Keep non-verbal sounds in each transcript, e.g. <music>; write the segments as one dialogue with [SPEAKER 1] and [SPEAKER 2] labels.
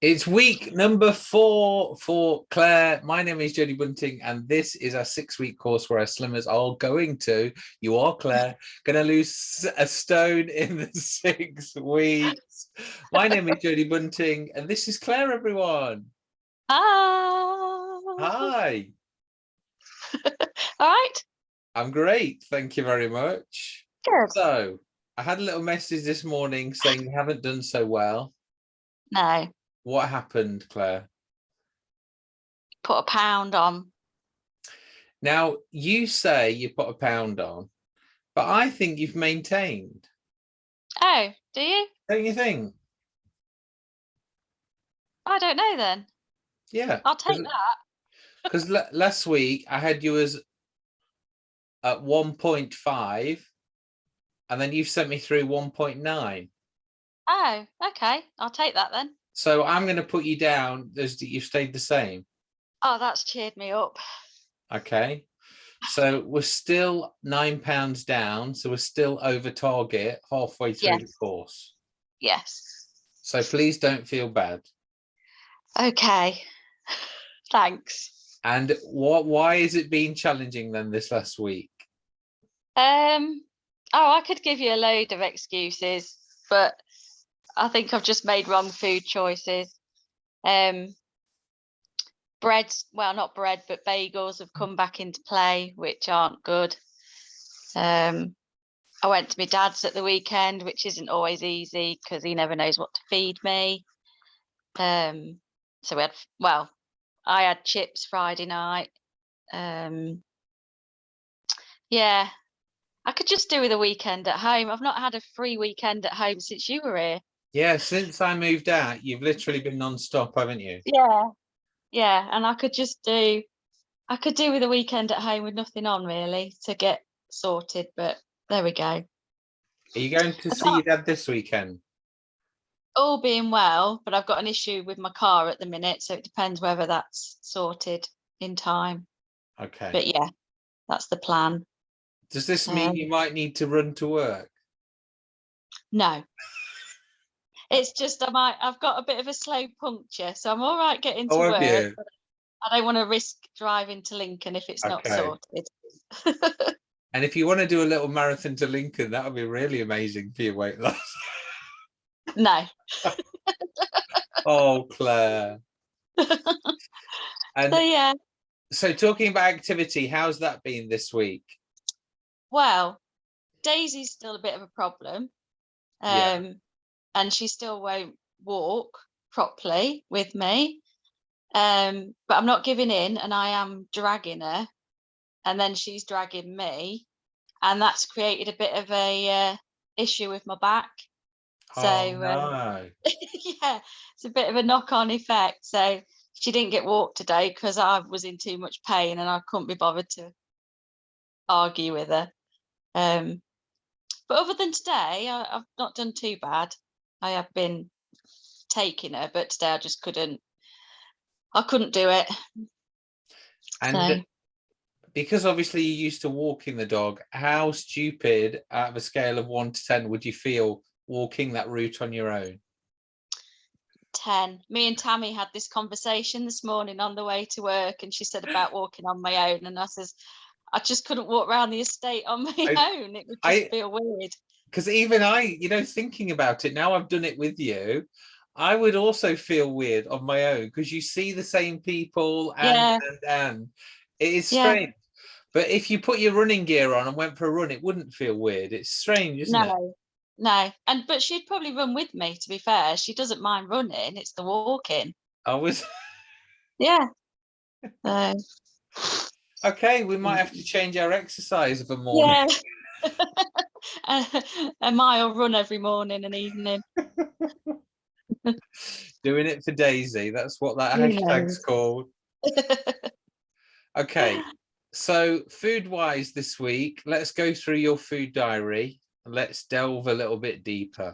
[SPEAKER 1] It's week number four for Claire. My name is Jodie Bunting, and this is our six-week course where our slimmers are going to, you are Claire, going to lose a stone in the <laughs> six weeks. My name is Jodie Bunting, and this is Claire, everyone.
[SPEAKER 2] Hi.
[SPEAKER 1] Hi. <laughs>
[SPEAKER 2] All right.
[SPEAKER 1] I'm great. Thank you very much.
[SPEAKER 2] Good.
[SPEAKER 1] So I had a little message this morning saying you haven't done so well.
[SPEAKER 2] No,
[SPEAKER 1] What happened, Claire?
[SPEAKER 2] put a pound on.
[SPEAKER 1] Now, you say you put a pound on, but I think you've maintained,
[SPEAKER 2] Oh, do you?
[SPEAKER 1] don't you think?
[SPEAKER 2] I don't know then.
[SPEAKER 1] Yeah,
[SPEAKER 2] I'll take that. <laughs>
[SPEAKER 1] because last week I had you as at 1.5 and then you've sent me through 1.9.
[SPEAKER 2] Oh, okay. I'll take that then.
[SPEAKER 1] So I'm going to put you down as that you've stayed the same.
[SPEAKER 2] Oh, that's cheered me up.
[SPEAKER 1] Okay. So we're still nine pounds down. So we're still over target halfway through the course.
[SPEAKER 2] Yes.
[SPEAKER 1] So please don't feel bad.
[SPEAKER 2] Okay. <laughs> Thanks.
[SPEAKER 1] And what? Why is it being challenging then this last week?
[SPEAKER 2] Um. Oh, I could give you a load of excuses, but I think I've just made wrong food choices. Um. Breads, well, not bread, but bagels have come back into play, which aren't good. Um. I went to my dad's at the weekend, which isn't always easy because he never knows what to feed me. Um. So we had, well, I had chips Friday night. Um. Yeah, I could just do with a weekend at home. I've not had a free weekend at home since you were here.
[SPEAKER 1] Yeah, since I moved out, you've literally been non-stop, haven't you?
[SPEAKER 2] Yeah. Yeah, and I could just do I could do with a weekend at home with nothing on really to get sorted, but there we go.
[SPEAKER 1] Are you going to
[SPEAKER 2] I
[SPEAKER 1] see your dad this weekend?
[SPEAKER 2] All being well, but I've got an issue with my car at the minute, so it depends whether that's sorted in time.
[SPEAKER 1] Okay.
[SPEAKER 2] But yeah, that's the plan.
[SPEAKER 1] Does this mean
[SPEAKER 2] um,
[SPEAKER 1] you might need to run to work?
[SPEAKER 2] No. It's just I might I've got a bit of a slow puncture, so I'm all right getting to
[SPEAKER 1] Oh,
[SPEAKER 2] work. I don't want to risk driving to Lincoln if it's not sorted. <laughs>
[SPEAKER 1] And if you want to do a little marathon to Lincoln, that would be really amazing for your weight loss.
[SPEAKER 2] no. <laughs>
[SPEAKER 1] oh, Claire. <laughs> And
[SPEAKER 2] So yeah,
[SPEAKER 1] so talking about activity, how's that been this week?
[SPEAKER 2] well, Daisy's still a bit of a problem.
[SPEAKER 1] Yeah.
[SPEAKER 2] Um, Um and she still won't walk properly with me. Um, but I'm not giving in and I am dragging her and then she's dragging me and that's created a bit of a uh, issue with my back. So
[SPEAKER 1] oh,
[SPEAKER 2] um, <laughs> yeah, it's a bit of a knock-on effect. So she didn't get walked today because I was in too much pain and I couldn't be bothered to argue with her. Um, but other than today, I, I've not done too bad. I have been taking her, but today I just couldn't. I couldn't do it.
[SPEAKER 1] And
[SPEAKER 2] So
[SPEAKER 1] because obviously you used to walking the dog, how stupid out of a scale of one to 10 would you feel walking that route on your own?
[SPEAKER 2] ten. Me and Tammy had this conversation this morning on the way to work, and she said about walking on my own, and I says. I just couldn't walk around the estate on my
[SPEAKER 1] I- <laughs>
[SPEAKER 2] own. It would just
[SPEAKER 1] I-
[SPEAKER 2] feel weird.
[SPEAKER 1] Because even I, you know, thinking about it now, I've done it with you. I would also feel weird on my own because you see the same people and
[SPEAKER 2] Yeah.
[SPEAKER 1] and, and it is
[SPEAKER 2] Yeah.
[SPEAKER 1] strange. But if you put your running gear on and went for a run, it wouldn't feel weird. It's strange, isn't it?
[SPEAKER 2] No, no. And but she'd probably run with me, to be fair. She doesn't mind running, it's the walking.
[SPEAKER 1] I was <laughs>
[SPEAKER 2] Yeah. So
[SPEAKER 1] okay. We might mm. have to change our exercise of a morning.
[SPEAKER 2] yeah. <laughs> <laughs> a, a mile run every morning and evening. <laughs>
[SPEAKER 1] Doing it for Daisy. That's what that hashtag's called. <laughs> Okay. So food wise this week, let's go through your food diary let's delve a little bit deeper.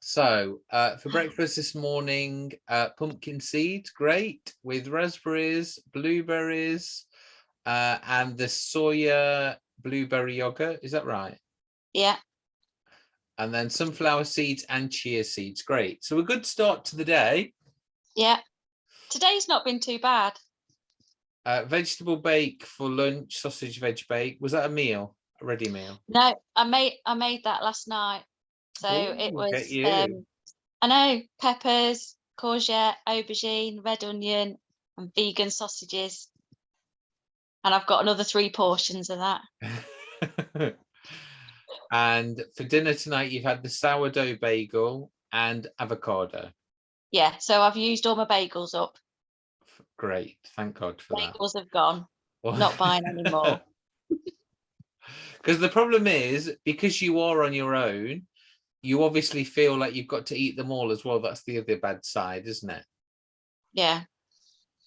[SPEAKER 1] So uh, for breakfast this morning, uh, pumpkin seeds, great, with raspberries, blueberries, uh, and the soya blueberry yogurt. Is that right?
[SPEAKER 2] yeah.
[SPEAKER 1] and then sunflower seeds and chia seeds. Great. So a good start to the day.
[SPEAKER 2] Yeah. Today's not been too bad.
[SPEAKER 1] Uh, vegetable bake for lunch, sausage veg bake. Was that a meal? A ready meal?
[SPEAKER 2] No, I made I made that last night. So
[SPEAKER 1] Ooh,
[SPEAKER 2] it was um I know peppers, courgette, aubergine, red onion, and vegan sausages. And I've got another three portions of that. <laughs>
[SPEAKER 1] and for dinner tonight, you've had the sourdough bagel and avocado.
[SPEAKER 2] Yeah, so I've used all my bagels up.
[SPEAKER 1] Great. Thank God for that.
[SPEAKER 2] Bagels have gone. Not buying anymore. <laughs>
[SPEAKER 1] Because the problem is, because you are on your own, you obviously feel like you've got to eat them all as well. That's the other bad side, isn't it?
[SPEAKER 2] Yeah.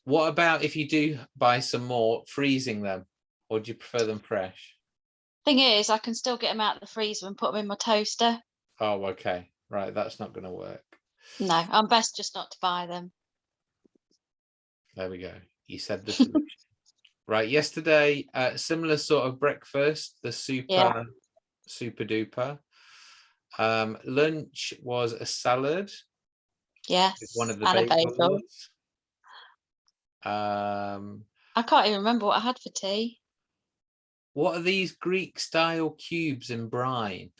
[SPEAKER 1] What about if you do buy some more, freezing them, or do you prefer them fresh?
[SPEAKER 2] Thing is, I can still get them out of the freezer and put them in my toaster.
[SPEAKER 1] Oh, okay. Right, that's not going to work.
[SPEAKER 2] No, I'm best just not to buy them.
[SPEAKER 1] There we go. You said the solution. <laughs> right, yesterday, uh, similar sort of breakfast, the super, super duper. Um, lunch was a salad
[SPEAKER 2] Yes.
[SPEAKER 1] one of the
[SPEAKER 2] and a bagel.
[SPEAKER 1] bagels. Um,
[SPEAKER 2] I can't even remember what I had for tea.
[SPEAKER 1] what are these Greek style cubes in brine?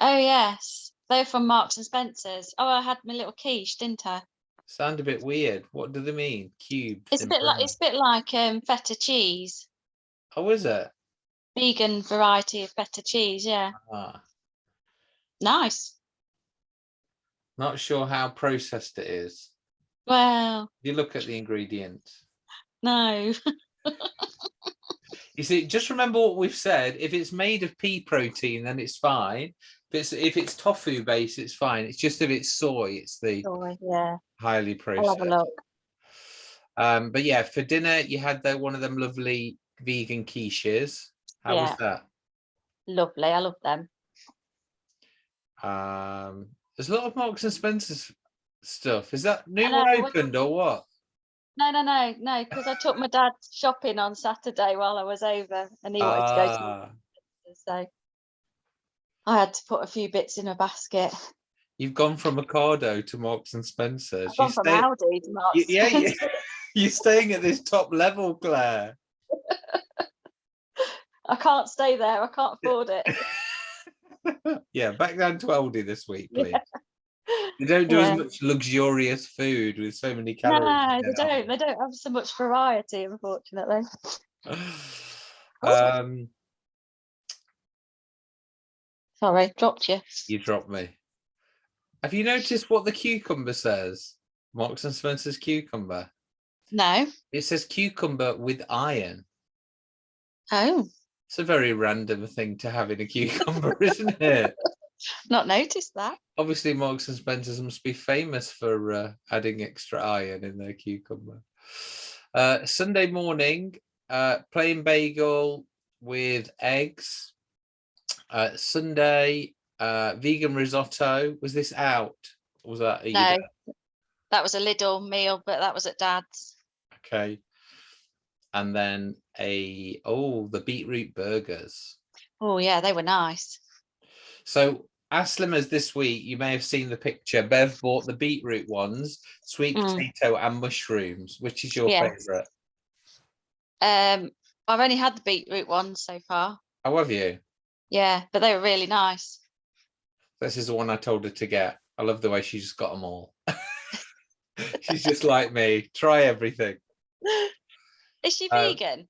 [SPEAKER 2] Oh yes, they're from Marks and Spencers. Oh, I had my little quiche, didn't I?
[SPEAKER 1] Sound a bit weird. What do they mean? Cubes.
[SPEAKER 2] It's a bit like it's a bit like um feta cheese,
[SPEAKER 1] Oh, is it?
[SPEAKER 2] vegan variety of feta cheese. Yeah,
[SPEAKER 1] Ah,
[SPEAKER 2] nice.
[SPEAKER 1] not sure how processed it is.
[SPEAKER 2] Well,
[SPEAKER 1] You look at the ingredients.
[SPEAKER 2] no. <laughs>
[SPEAKER 1] You see, just remember what we've said. If it's made of pea protein, then it's fine. If it's if it's tofu based, it's fine. It's just if it's soy, it's the
[SPEAKER 2] Sorry, yeah,
[SPEAKER 1] highly
[SPEAKER 2] I'll have
[SPEAKER 1] processed.
[SPEAKER 2] a look.
[SPEAKER 1] Um, but yeah, for dinner you had the one of them lovely vegan quiches. How was that?
[SPEAKER 2] Lovely, I love them.
[SPEAKER 1] Um, there's a lot of Marks and Spencer's stuff. Is that new
[SPEAKER 2] know,
[SPEAKER 1] one
[SPEAKER 2] I
[SPEAKER 1] opened or what?
[SPEAKER 2] No, no, no, no, because I took my dad shopping on Saturday while I was over, and he wanted to go to
[SPEAKER 1] Ah,
[SPEAKER 2] so I had to put a few bits in a basket.
[SPEAKER 1] you've gone from Ocado to Marks and Spencer's.
[SPEAKER 2] I've gone
[SPEAKER 1] You
[SPEAKER 2] from
[SPEAKER 1] stay-
[SPEAKER 2] Aldi to Marks
[SPEAKER 1] y-
[SPEAKER 2] and
[SPEAKER 1] yeah.
[SPEAKER 2] Spencer. <laughs>
[SPEAKER 1] You're staying at this top level, Claire. <laughs>
[SPEAKER 2] I can't stay there. I can't afford it. <laughs>
[SPEAKER 1] yeah, back down to Aldi this week,
[SPEAKER 2] Yeah.
[SPEAKER 1] They don't do
[SPEAKER 2] Yeah.
[SPEAKER 1] as much luxurious food with so many calories.
[SPEAKER 2] No, they don't. They don't have so much variety, unfortunately. <sighs>
[SPEAKER 1] um,
[SPEAKER 2] Sorry, dropped you.
[SPEAKER 1] you dropped me. Have you noticed what the cucumber says? Marks and Spencer's cucumber.
[SPEAKER 2] No.
[SPEAKER 1] It says cucumber with iron.
[SPEAKER 2] Oh,
[SPEAKER 1] It's a very random thing to have in a cucumber, isn't it? <laughs>
[SPEAKER 2] not noticed that.
[SPEAKER 1] Obviously, Marks and Spencer's must be famous for uh, adding extra iron in their cucumber. Uh, Sunday morning, uh, plain bagel with eggs. Uh, Sunday, uh, vegan risotto. Was this out? Or was that?
[SPEAKER 2] No. That was a Lidl meal, but that was at Dad's.
[SPEAKER 1] Okay. And then a oh the beetroot burgers.
[SPEAKER 2] Oh yeah, they were nice.
[SPEAKER 1] So as slim as this week, you may have seen the picture. Bev bought the beetroot ones, sweet
[SPEAKER 2] Mm.
[SPEAKER 1] potato and mushrooms. Which is your
[SPEAKER 2] Yes.
[SPEAKER 1] favourite?
[SPEAKER 2] Um, I've only had the beetroot ones so far.
[SPEAKER 1] How have you?
[SPEAKER 2] Yeah, but they were really nice.
[SPEAKER 1] This is the one I told her to get. I love the way she just got them all. <laughs> She's just like me. Try everything. <laughs>
[SPEAKER 2] Is she
[SPEAKER 1] Uh,
[SPEAKER 2] vegan?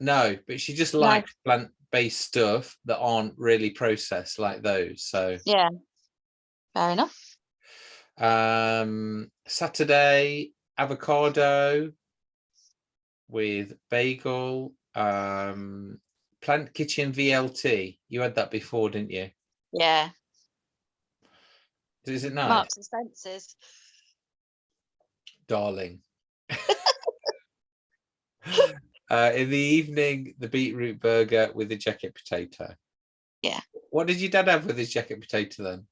[SPEAKER 1] No, but she just
[SPEAKER 2] No.
[SPEAKER 1] likes plant-based stuff that aren't really processed like those. So
[SPEAKER 2] Yeah. Fair enough.
[SPEAKER 1] um Saturday avocado with bagel. Um Plant Kitchen VLT. You had that before, didn't you?
[SPEAKER 2] Yeah.
[SPEAKER 1] Is it nice?
[SPEAKER 2] Marks and Spencers.
[SPEAKER 1] darling. <laughs> <laughs> uh, in the evening, the beetroot burger with the jacket potato.
[SPEAKER 2] Yeah.
[SPEAKER 1] What did your dad have with his jacket potato then?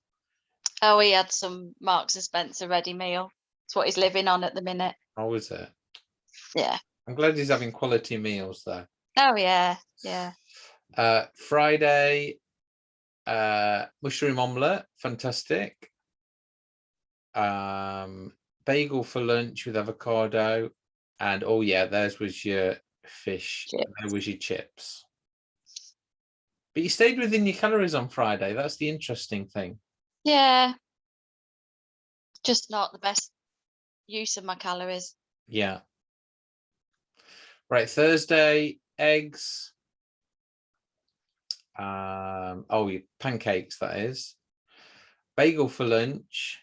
[SPEAKER 2] Oh, he had some Marks and Spencer ready meal. It's what he's living on at the minute.
[SPEAKER 1] How was it?
[SPEAKER 2] Yeah.
[SPEAKER 1] I'm glad he's having quality meals though.
[SPEAKER 2] Oh yeah. Yeah.
[SPEAKER 1] Uh, Friday, uh, mushroom omelette, fantastic. Um, bagel for lunch with avocado, and oh yeah, theirs was your fish.
[SPEAKER 2] Chips.
[SPEAKER 1] There was your chips. But you stayed within your calories on Friday. That's the interesting thing.
[SPEAKER 2] Yeah. Just not the best use of my calories.
[SPEAKER 1] Yeah. Right, Thursday, eggs. Um, oh, pancakes, that is. Bagel for lunch.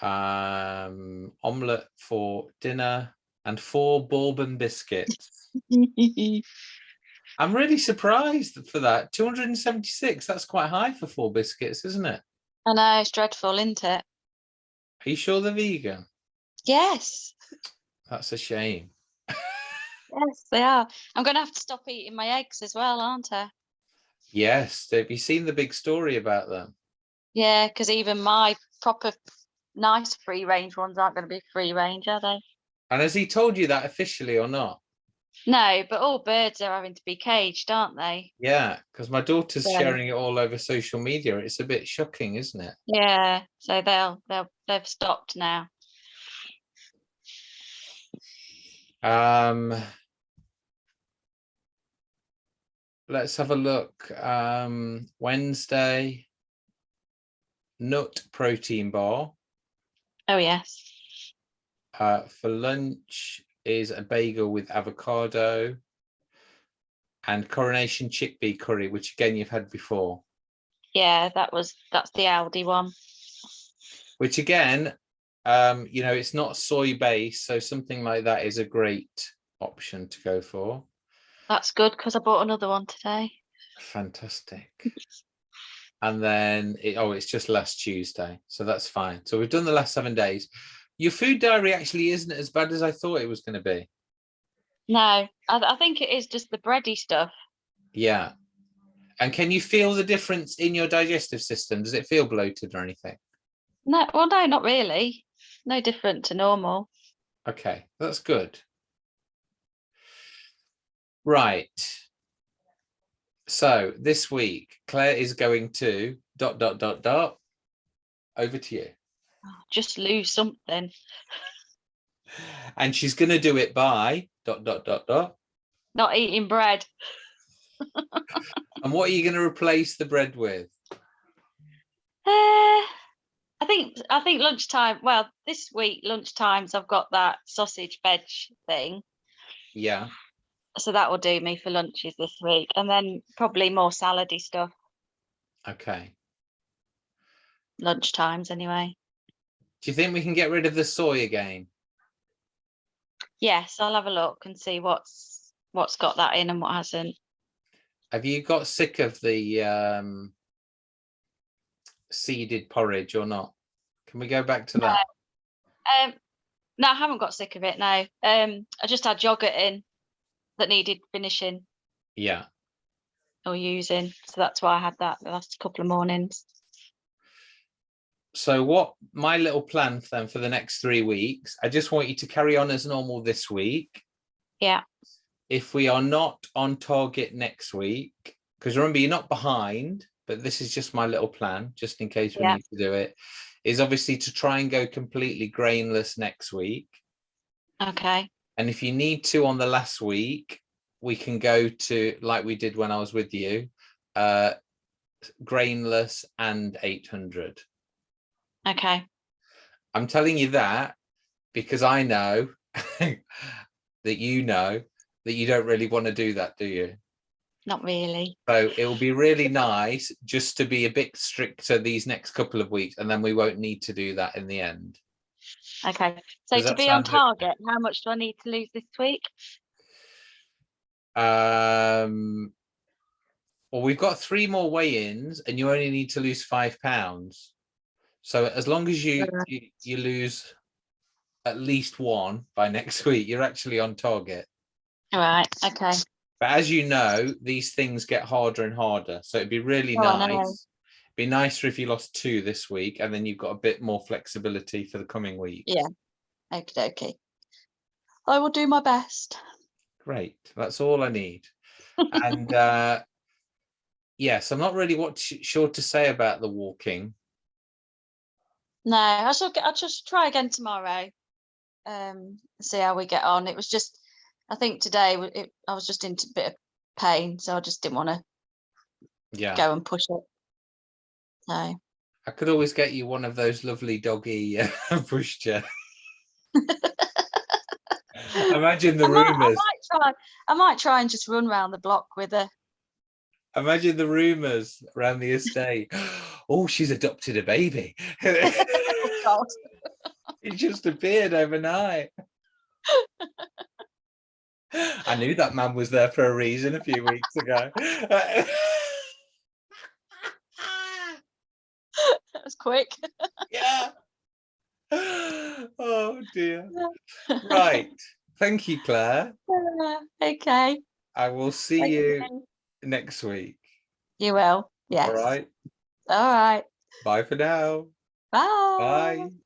[SPEAKER 1] Um, omelette for dinner and four bourbon biscuits. <laughs> I'm really surprised for that. 276, that's quite high for four biscuits, isn't it?
[SPEAKER 2] I know, it's dreadful, isn't it?
[SPEAKER 1] Are you sure they're vegan?
[SPEAKER 2] Yes.
[SPEAKER 1] That's a shame.
[SPEAKER 2] Yes, they are. I'm going to have to stop eating my eggs as well, aren't I?
[SPEAKER 1] Yes, have you seen the big story about them?
[SPEAKER 2] Yeah, because even my proper nice free range ones aren't going to be free range, are they?
[SPEAKER 1] And has he told you that officially or not?
[SPEAKER 2] No, but all birds are having to be caged, aren't they?
[SPEAKER 1] Yeah, because my daughter's
[SPEAKER 2] Yeah.
[SPEAKER 1] sharing it all over social media. It's a bit shocking, isn't it?
[SPEAKER 2] Yeah, so they'll they'll they've stopped now.
[SPEAKER 1] Um, let's have a look. Um, Wednesday, nut protein bar.
[SPEAKER 2] Oh yes.
[SPEAKER 1] Uh, for lunch is a bagel with avocado and coronation chickpea curry, which again you've had before.
[SPEAKER 2] Yeah, that was that's the Aldi one.
[SPEAKER 1] which again, um, you know, it's not soy based, so something like that is a great option to go for.
[SPEAKER 2] That's good because I bought another one today.
[SPEAKER 1] Fantastic. And then, it, oh, it's just last Tuesday, so that's fine. So we've done the last seven days. Your food diary actually isn't as bad as I thought it was going to be.
[SPEAKER 2] No, I, I think it is just the bready stuff.
[SPEAKER 1] Yeah. And can you feel the difference in your digestive system? Does it feel bloated or anything?
[SPEAKER 2] No, well, no, not really. No different to normal.
[SPEAKER 1] Okay, that's good. Right. So this week, Claire is going to dot, dot, dot, dot. Over to you.
[SPEAKER 2] Just lose something.
[SPEAKER 1] And she's going to do it by dot, dot, dot, dot.
[SPEAKER 2] Not eating bread.
[SPEAKER 1] And what are you going to replace the bread with?
[SPEAKER 2] Uh, I think I think lunchtime. Well, this week lunchtimes I've got that sausage veg thing,
[SPEAKER 1] Yeah.
[SPEAKER 2] so that will do me for lunches this week, and then probably more salady stuff
[SPEAKER 1] Okay.
[SPEAKER 2] lunchtimes anyway.
[SPEAKER 1] Do you think we can get rid of the soy again?
[SPEAKER 2] Yes, I'll have a look and see what's what's got that in and what hasn't.
[SPEAKER 1] Have you got sick of the um, seeded porridge or not? Can we go back to
[SPEAKER 2] No.
[SPEAKER 1] that?
[SPEAKER 2] Um, no, I haven't got sick of it. No, um, I just had yogurt in that needed finishing
[SPEAKER 1] Yeah.
[SPEAKER 2] or using, so that's why I had that the last couple of mornings.
[SPEAKER 1] So what my little plan for them for the next three weeks i just want you to carry on as normal this week
[SPEAKER 2] Yeah.
[SPEAKER 1] if we are not on target next week because remember you're not behind but this is just my little plan just in case we
[SPEAKER 2] Yeah.
[SPEAKER 1] need to do it is obviously to try and go completely grainless next week
[SPEAKER 2] Okay.
[SPEAKER 1] and if you need to on the last week we can go to like we did when i was with you uh grainless and 800
[SPEAKER 2] Okay.
[SPEAKER 1] I'm telling you that because I know <laughs> that you know that you don't really want to do that, do you?
[SPEAKER 2] Not really.
[SPEAKER 1] So it will be really nice just to be a bit stricter these next couple of weeks, and then we won't need to do that in the end.
[SPEAKER 2] Okay. So
[SPEAKER 1] Does
[SPEAKER 2] to be on target, how much do I need to lose this week?
[SPEAKER 1] Um, well, we've got three more weigh-ins, and you only need to lose five pounds. So as long as you you, you lose at least one by <laughs> next week, you're actually on target.
[SPEAKER 2] All right. Okay.
[SPEAKER 1] But as you know, these things get harder and harder. So it'd be really
[SPEAKER 2] Oh, I know.
[SPEAKER 1] nice. Be nicer if you lost two this week, and then you've got a bit more flexibility for the coming week.
[SPEAKER 2] Yeah. Okay. Okay. I will do my best.
[SPEAKER 1] Great. That's all I need. and <laughs> uh yes, I'm not really what sure to say about the walking.
[SPEAKER 2] No, I shall get, I'll just try again tomorrow. Um, see how we get on. It was just, I think today it, I was just into a bit of pain, so I just didn't want to
[SPEAKER 1] Yeah,
[SPEAKER 2] go and push it. So
[SPEAKER 1] I could always get you one of those lovely doggy uh, <laughs> pushchair. <laughs> Imagine the
[SPEAKER 2] I might, I might try. I might try and just run round the block with her.
[SPEAKER 1] Imagine the rumors around the estate. <laughs> Oh, she's adopted a baby. <laughs>
[SPEAKER 2] God. <laughs>
[SPEAKER 1] it just appeared overnight. <laughs> I knew that man was there for a reason a few weeks ago.
[SPEAKER 2] That was quick.
[SPEAKER 1] yeah. Oh dear. Right. Thank you, Claire.
[SPEAKER 2] Uh, okay.
[SPEAKER 1] I will see
[SPEAKER 2] thank
[SPEAKER 1] you next week.
[SPEAKER 2] You will. Yes.
[SPEAKER 1] All right.
[SPEAKER 2] All right.
[SPEAKER 1] Bye for now.
[SPEAKER 2] Bye.
[SPEAKER 1] Bye.